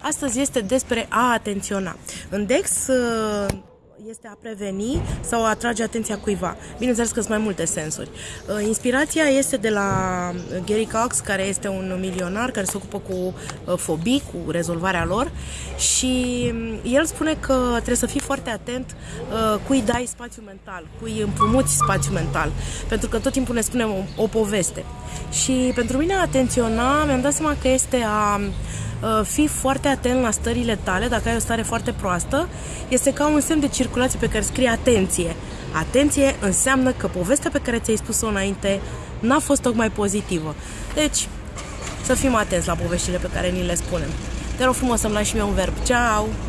Astăzi este despre a atenționa. În Dex uh, este a preveni sau a atrage atenția cuiva. Bineînțeles că sunt mai multe sensuri. Uh, inspirația este de la Gary Cox, care este un milionar care se ocupă cu uh, fobii, cu rezolvarea lor și um, el spune că trebuie să fii foarte atent cui dai spațiu mental, cui împrumuți spațiu mental, pentru că tot timpul ne spune o, o poveste. Și pentru mine a atenționa, mi-am dat seama că este a Uh, fii foarte atent la stările tale, dacă ai o stare foarte proastă, este ca un semn de circulație pe care scrie atenție. Atenție înseamnă că povestea pe care ți-ai spus-o înainte n-a fost tocmai pozitivă. Deci, să fim atenți la poveștile pe care ni le spunem. Te rog frumos să-mi lași și mie un verb. Ciao!